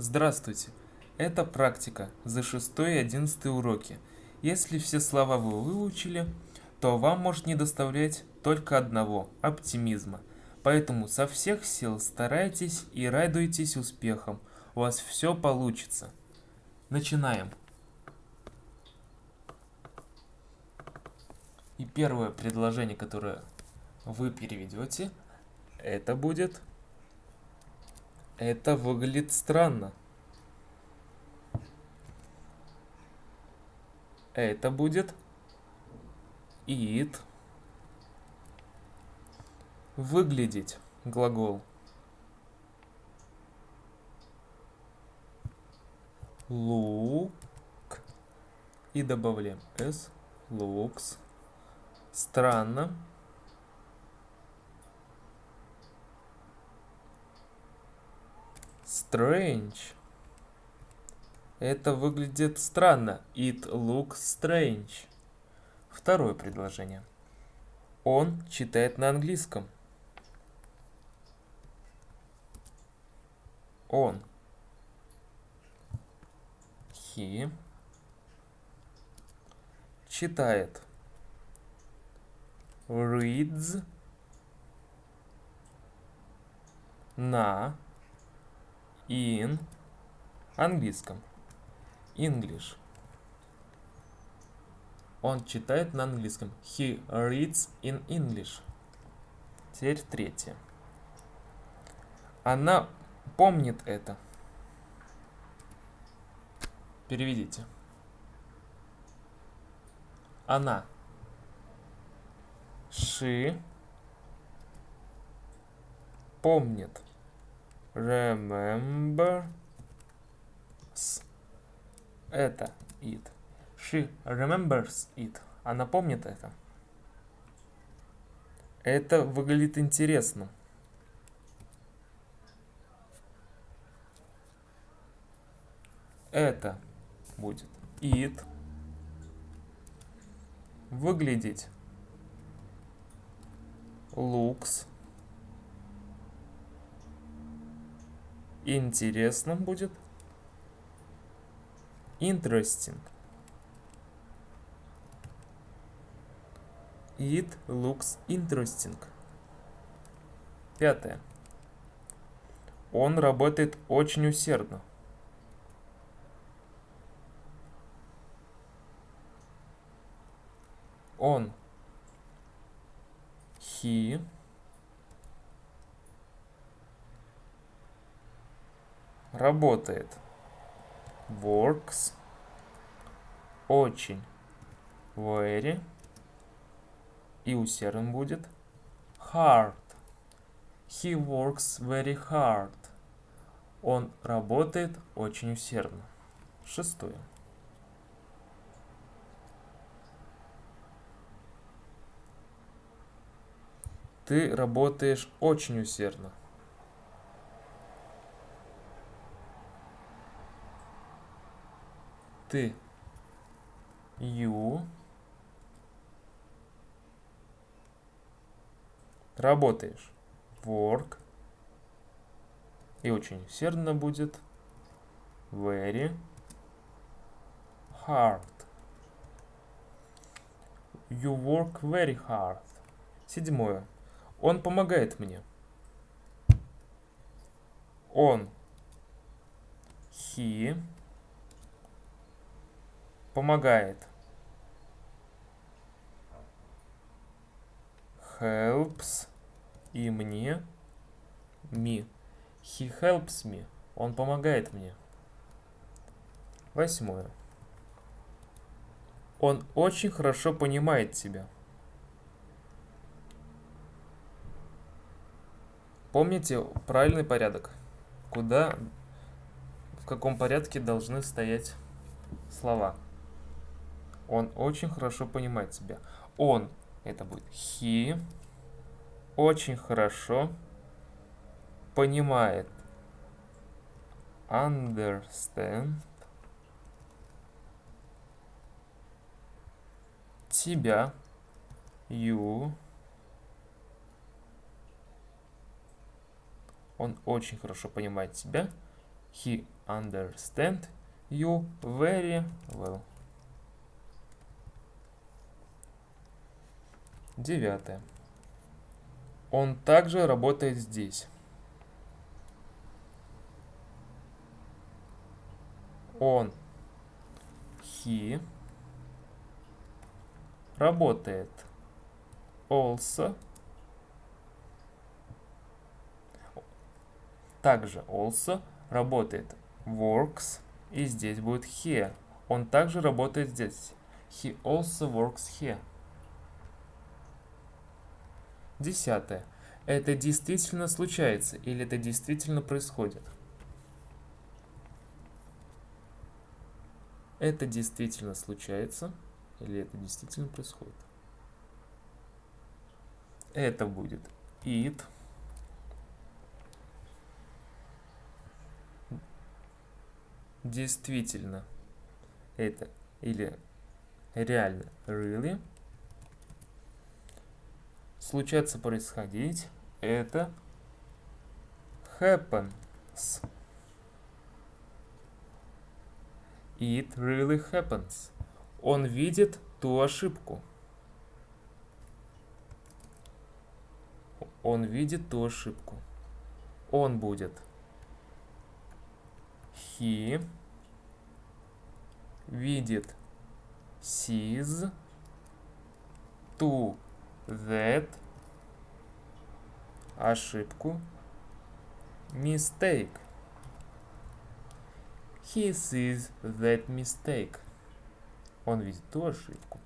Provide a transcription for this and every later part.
Здравствуйте! Это практика за 6 и 11 уроки. Если все слова вы выучили, то вам может не доставлять только одного – оптимизма. Поэтому со всех сил старайтесь и радуйтесь успехам. У вас все получится. Начинаем. И первое предложение, которое вы переведете, это будет это выглядит странно. Это будет it. Выглядеть глагол. Look. И добавляем s. Looks. Странно. Strange. Это выглядит странно. It looks strange. Второе предложение. Он читает на английском. Он. He. Читает. Reads. На in английском. English. Он читает на английском. He reads in English. Теперь третье. Она помнит это. Переведите. Она. She помнит remembers. Это it. She remembers it. Она помнит это. Это выглядит интересно. Это будет it. Выглядеть looks интересно будет. Interesting. It looks interesting. Пятое. Он работает очень усердно. Он. He. Работает. Works. Очень. Very. И усерден будет. Hard. He works very hard. Он работает очень усердно. Шестое. Ты работаешь очень усердно. Ты. you работаешь. Work. И очень усердно будет. Very hard. You work very hard. Седьмое. Он помогает мне. Он. He помогает. Helps и мне. Me. He helps me. Он помогает мне. Восьмое. Он очень хорошо понимает тебя. Помните правильный порядок. Куда, в каком порядке должны стоять слова. Он очень хорошо понимает себя. Он, это будет he, очень хорошо понимает. Understand. Тебя. You. Он очень хорошо понимает тебя. He understand you very well. Девятое. Он также работает здесь. Он, he, работает also, также also работает works, и здесь будет here. Он также работает здесь. He also works here. Десятое. Это действительно случается или это действительно происходит? Это действительно случается или это действительно происходит? Это будет it. Действительно. Это или реально really случаться происходить, это happens. It really happens. Он видит ту ошибку. Он видит ту ошибку. Он будет. He видит. Sees. To that ошибку. Mistake. He sees that mistake. Он видит ту ошибку.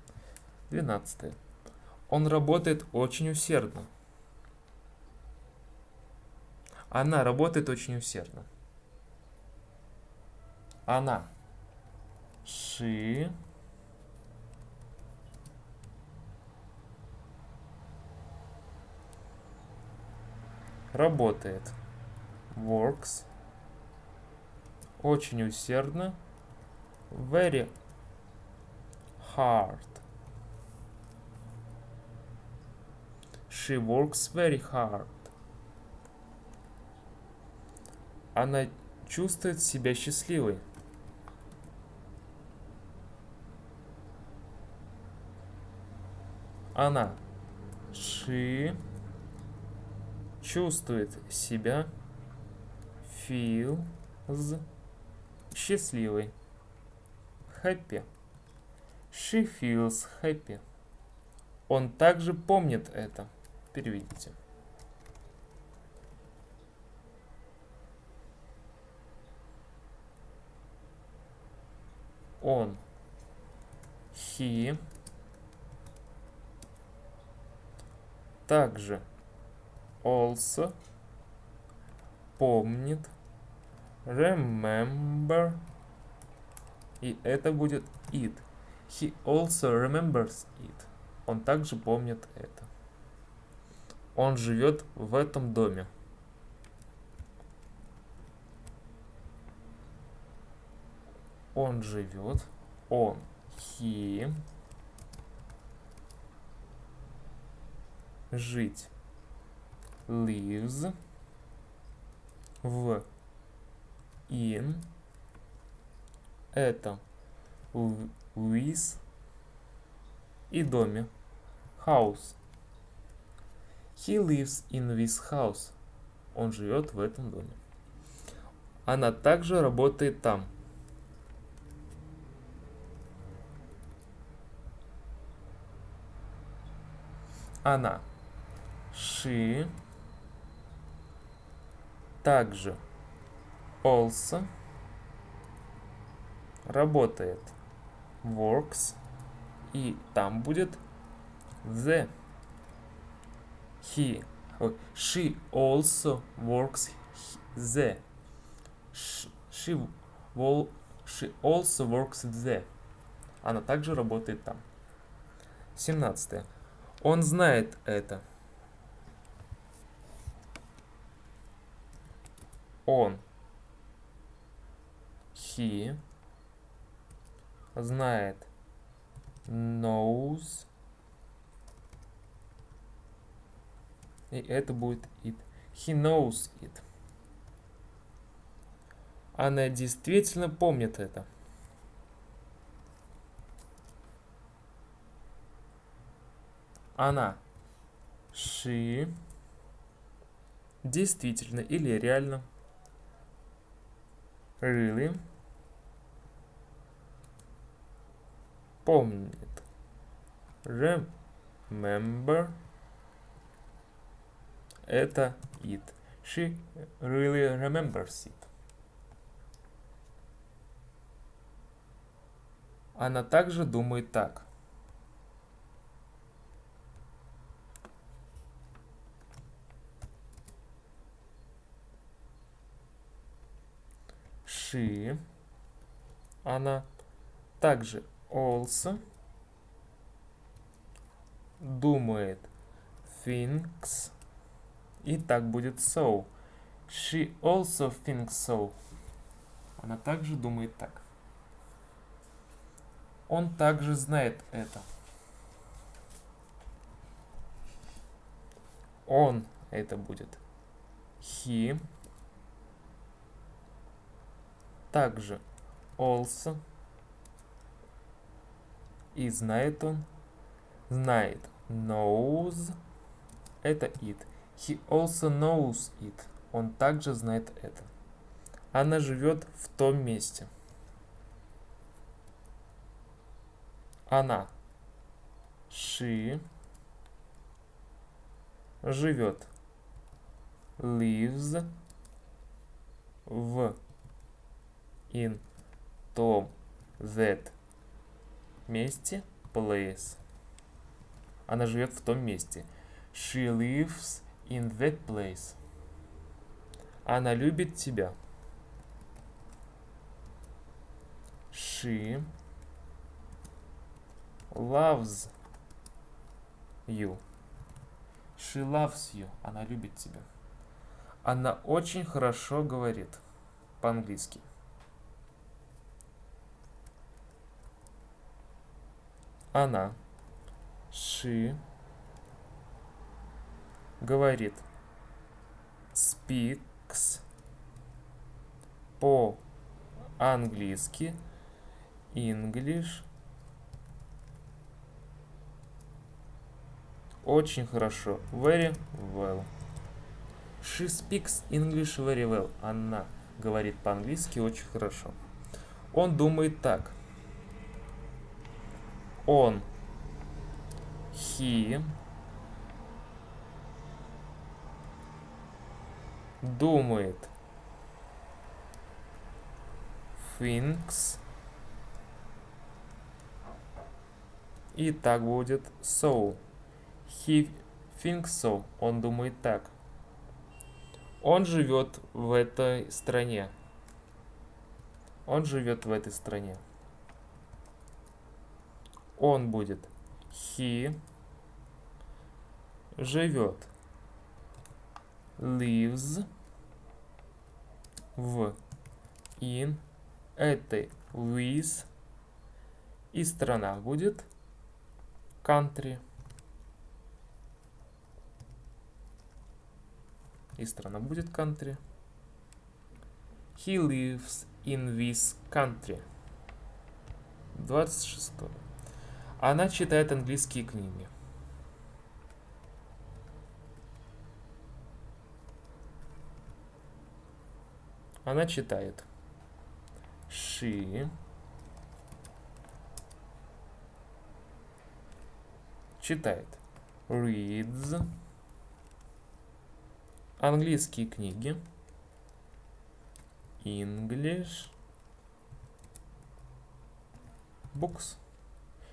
12 он работает очень усердно. Она работает очень усердно. Она. She работает. Works. Очень усердно. Very hard. She works very hard. Она чувствует себя счастливой. Она. She чувствует себя feels счастливой. Happy. She feels happy. Он также помнит это. Переведите. Он. He. Также also помнит. Remember. И это будет it. He also remembers it. Он также помнит это. Он живет в этом доме. Он живет. Он. He. Жить lives в in это with и доме. House he lives in this house. Он живет в этом доме. Она также работает там. Она. She также also работает works и там будет the. He she also works the. She, she also works the. Она также работает там. 17 он знает это он he знает knows и это будет it he knows it Она действительно помнит это. Она. She. Действительно или реально. Really. Помнит. Remember. Это it. She really remembers it. Она также думает так. She. Она также also думает thinks и так будет so. She also thinks so. Она также думает так. Он также знает это. Он это будет. He. Также also. И знает он. Знает. Knows. Это it. He also knows it. Он также знает это. Она живет в том месте. Она. She. Живет. Lives. В. In. Том. That. Месте. Place. Она живет в том месте. She lives in that place. Она любит тебя. She loves you. She loves you. Она любит тебя. Она очень хорошо говорит по-английски. Она. She. Говорит. Speaks. По-английски. English Очень хорошо. Very well. She speaks English very well. Она говорит по-английски очень хорошо. Он думает так. Он. He. Думает. Thinks. И так будет so. He thinks so. Он думает так. Он живет в этой стране. Он живет в этой стране. Он будет. He живет. Lives в in этой with и страна будет country. и страна будет country. He lives in this country. 26. Она читает английские книги. Она читает. She читает. Reads Английские книги. English books.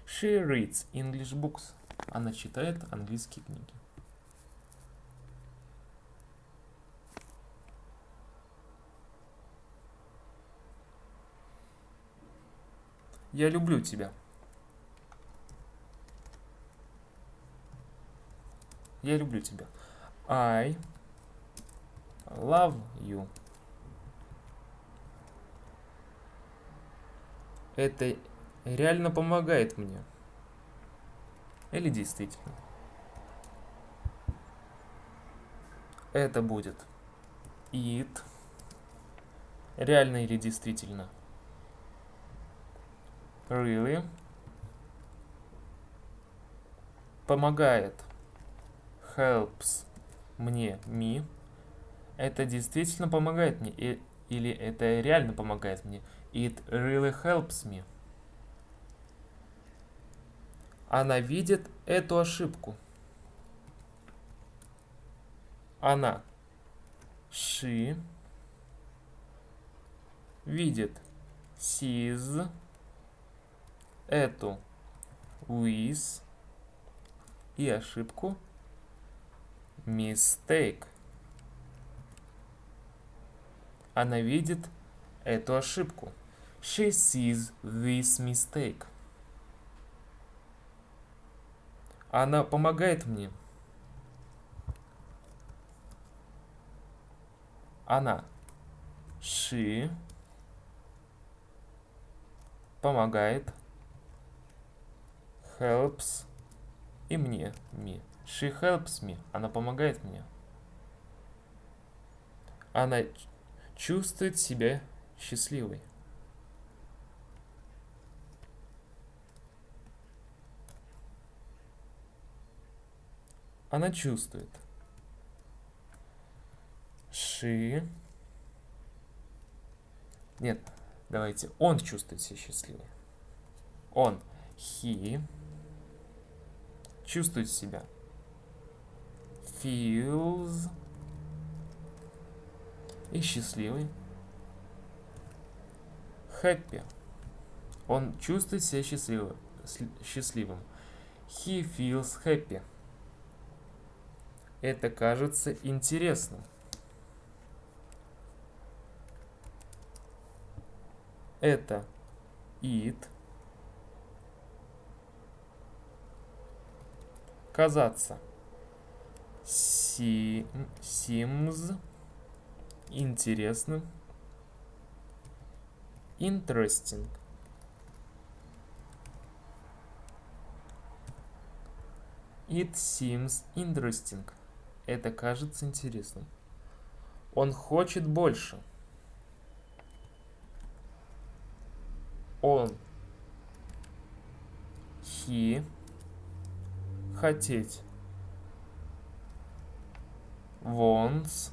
She reads English books. Она читает английские книги. Я люблю тебя. Я люблю тебя. I love you. Это реально помогает мне. Или действительно. Это будет it Реально или действительно? Really? Помогает. Helps мне, me. Это действительно помогает мне. И, или это реально помогает мне. It really helps me. Она видит эту ошибку. Она. She. Видит. Sees. Эту. With. И ошибку. Mistake. Она видит эту ошибку. She sees this mistake. Она помогает мне. Она. She. Помогает. Helps. И мне. Me. She helps me. Она помогает мне. Она чувствует себя счастливой. Она чувствует. She. Нет, давайте. Он чувствует себя счастливым. Он. He. Чувствует себя feels и счастливый. Happy. Он чувствует себя счастливым. He feels happy. Это кажется интересным. Это it. Казаться си, seems интересным. Interesting. It seems interesting. Это кажется интересным. Он хочет больше. Он. He. Хотеть wants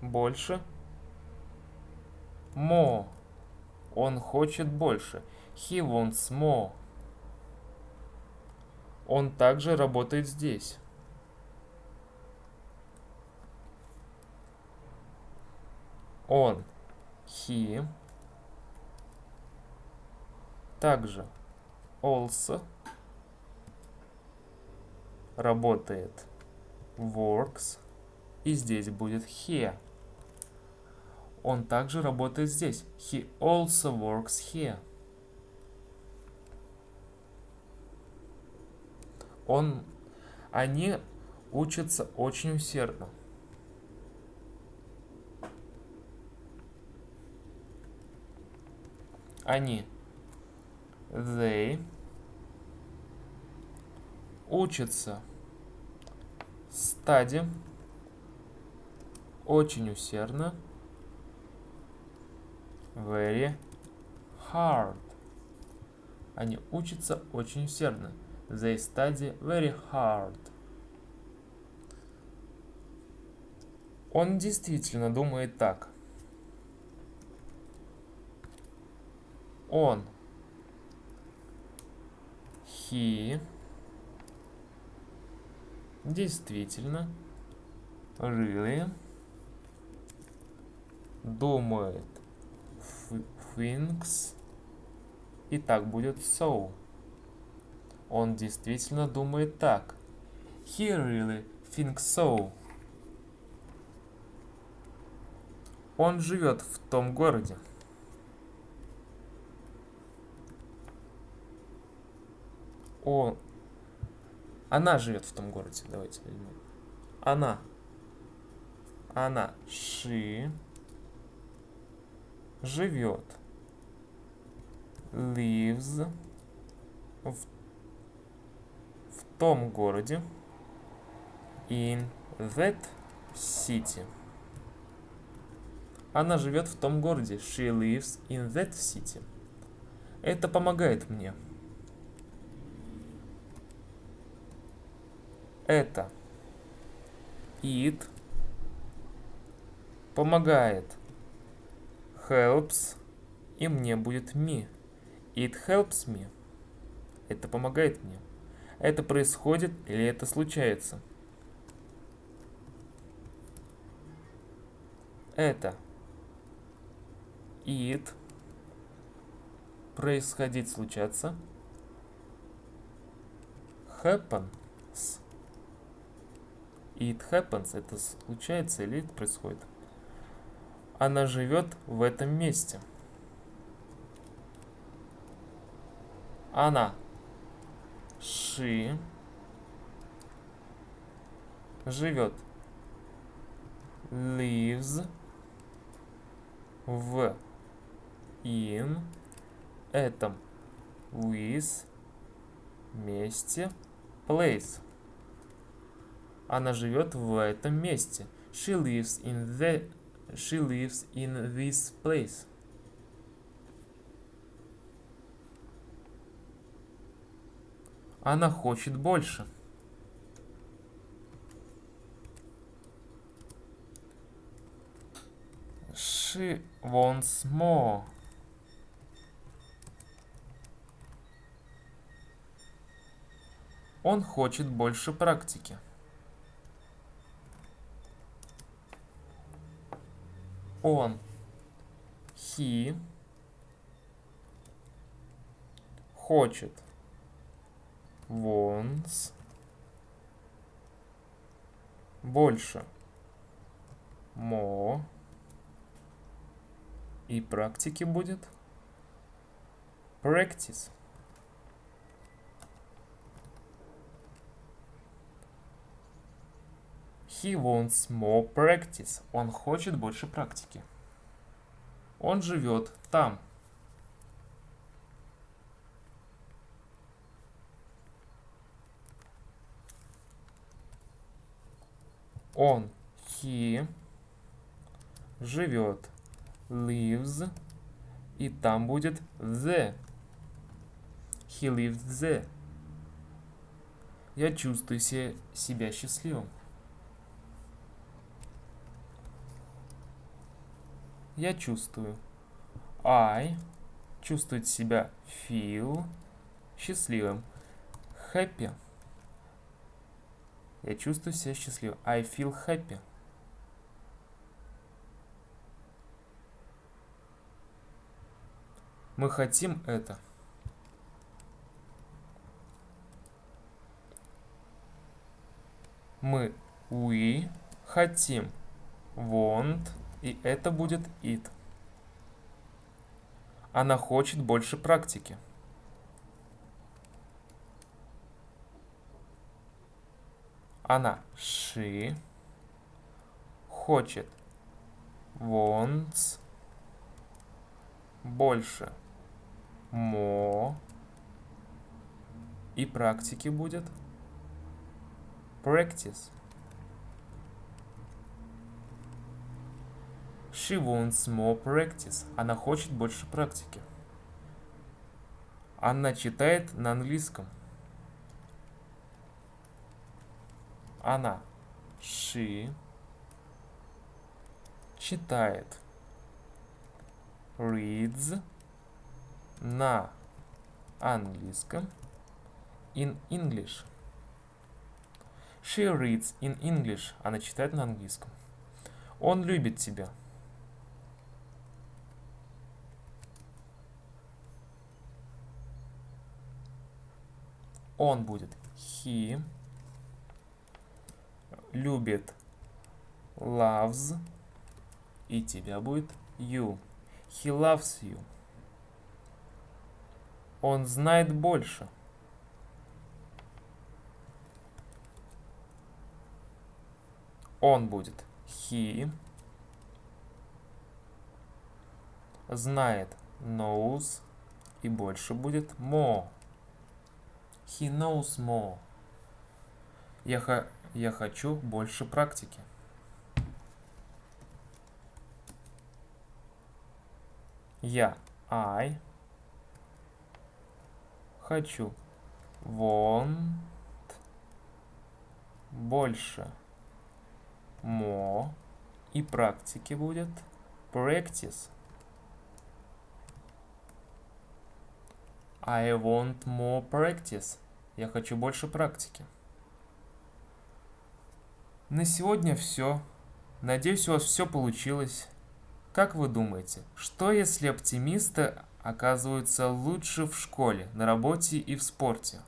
больше more он хочет больше he wants more он также работает здесь он he также also работает works. И здесь будет here. Он также работает здесь. He also works here. Он, они учатся очень усердно. Они, they, учатся стаде очень усердно very hard. Они учатся очень усердно. They study very hard. Он действительно думает так он he действительно, really, думает, thinks, и так будет so. Он действительно думает так. He really thinks so. Он живет в том городе. Он, она живет в том городе. Давайте. Она. Она. She. Живет. Lives. В, в том городе. In that city. Она живет в том городе. She lives in that city. Это помогает мне. Это. It. Помогает. Helps. И мне будет me. It helps me. Это помогает мне. Это происходит или это случается? Это. It. Происходить, случаться. Happens. It happens. Это случается или это происходит? Она живет в этом месте. Она. She. Живет. Lives. В. In. Этом. With. Месте. Place. Она живет в этом месте. She lives in the She lives in this place. Она хочет больше. She wants more. Он хочет больше практики. Он. He. Хочет. Wants. Больше. More. И практики будет. Practice. He wants more practice. Он хочет больше практики. Он живет там. Он, he, живет, lives, и там будет the. He lives the. Я чувствую себя счастливым. Я чувствую. I чувствует себя feel счастливым. Happy я чувствую себя счастливым. I feel happy. Мы хотим это. Мы we хотим want и это будет it. Она хочет больше практики. Она she хочет wants больше more и практики будет practice. She wants more practice. Она хочет больше практики. Она читает на английском. Она. She. Читает. Reads. На английском. In English. She reads in English. Она читает на английском. Он любит тебя. Он будет he любит loves и тебя будет you. He loves you. Он знает больше. Он будет he. Знает knows и больше будет more. He knows more. Я, я хочу больше практики. Я. I. Хочу. Want. Больше. More. И практики будет. Practice. I want more practice. Я хочу больше практики. На сегодня все. Надеюсь, у вас все получилось. Как вы думаете, что если оптимисты оказываются лучше в школе, на работе и в спорте?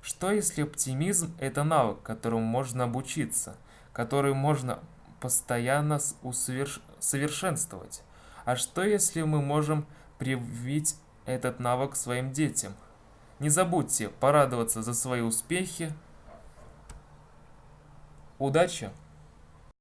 Что если оптимизм – это навык, которому можно обучиться, который можно постоянно усовершенствовать? А что если мы можем привить этот навык своим детям. Не забудьте порадоваться за свои успехи. Удачи!